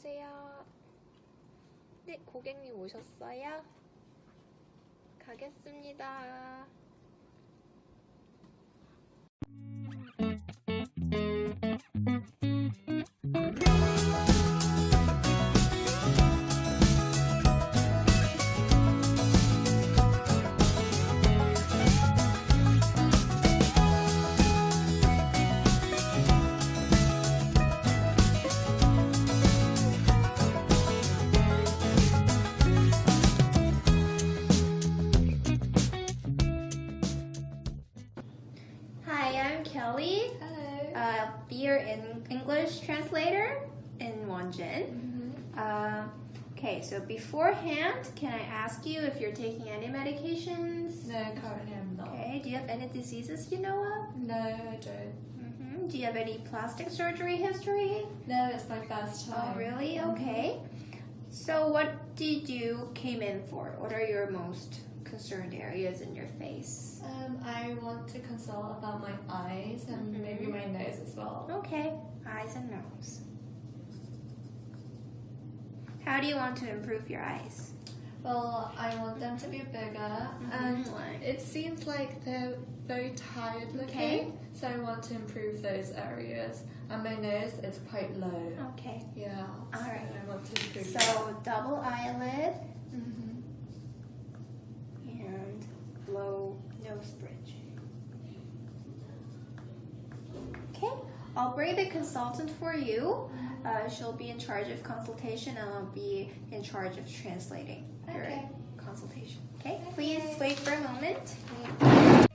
보세요. 네, 고객님 오셨어요? 가겠습니다. Kelly. Hello. Uh, be your in English translator in Wonjin. Uh, okay, so beforehand, can I ask you if you're taking any medications? no, currently I'm not. Okay, do you have any diseases you know of? No, I don't. hmm Do you have any plastic surgery history? No, it's my first time. Oh, time. really? Okay. So, what did you came in for? What are your most concerned areas in your face? Um, I want to consult about my eyes and Mhm. maybe my nose as well. Okay, eyes and nose. How do you want to improve your eyes? Well, I want them to be bigger, and it seems like they're very tired looking. Okay. So I want to improve those areas. And my nose is quite low. Okay. Yeah. All so right. I want to improve. that. So double eyelid Mhm. And low nose bridge. Okay, I'll bring the consultant for you. Uh, she'll be in charge of consultation and I'll be in charge of translating your Okay. consultation. Okay, Okay. please wait for a moment.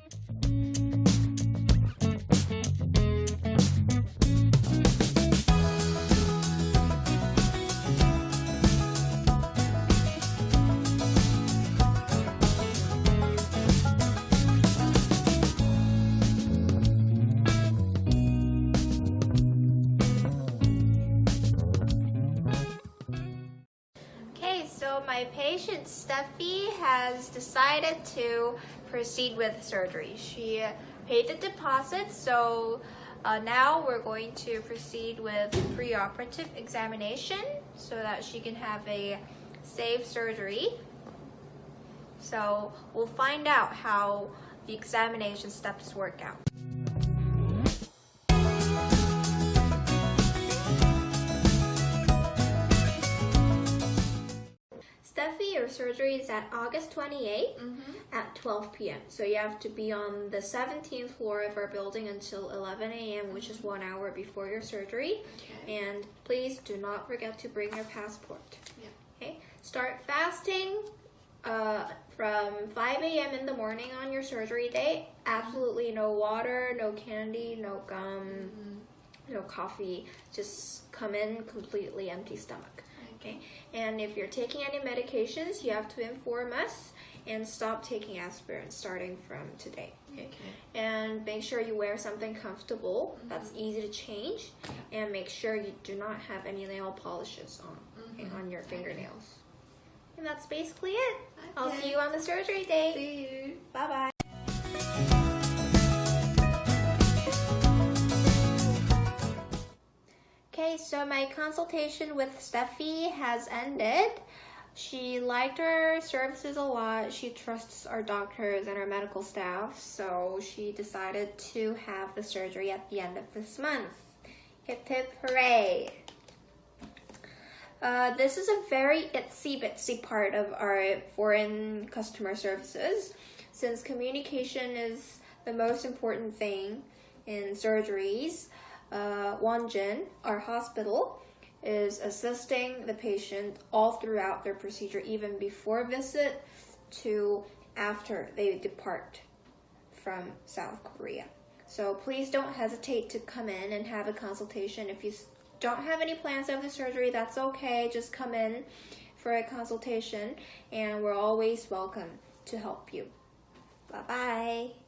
So my patient Steffi has decided to proceed with surgery. She paid the deposit, so uh, now we're going to proceed with preoperative examination so that she can have a safe surgery. So we'll find out how the examination steps work out. Your surgery is at August 28th Mhm. at 12 p.m. So you have to be on the 17th floor of our building until 11 a.m., which is one hour before your surgery. Okay. And please do not forget to bring your passport. Yeah. Okay. Start fasting uh, from 5 a.m. in the morning on your surgery day. Absolutely no water, no candy, no gum, Mhm. no coffee. Just come in completely empty stomach. Okay. And if you're taking any medications, you have to inform us and stop taking aspirin starting from today. Okay. Okay. And make sure you wear something comfortable that's easy to change, and make sure you do not have any nail polishes on okay, Mhm. on your fingernails. And that's basically it. I'll see you on the surgery day. See you. Bye So my consultation with Steffi has ended. She liked our services a lot. She trusts our doctors and our medical staff, so she decided to have the surgery at the end of this month. Hip hip hooray! Uh, this is a very itsy bitsy part of our foreign customer services since communication is the most important thing in surgeries. Wonjin, our hospital, is assisting the patient all throughout their procedure, even before visit to after they depart from South Korea. So please don't hesitate to come in and have a consultation. If you don't have any plans of the surgery, that's okay. Just come in for a consultation, and we're always welcome to help you. Bye bye.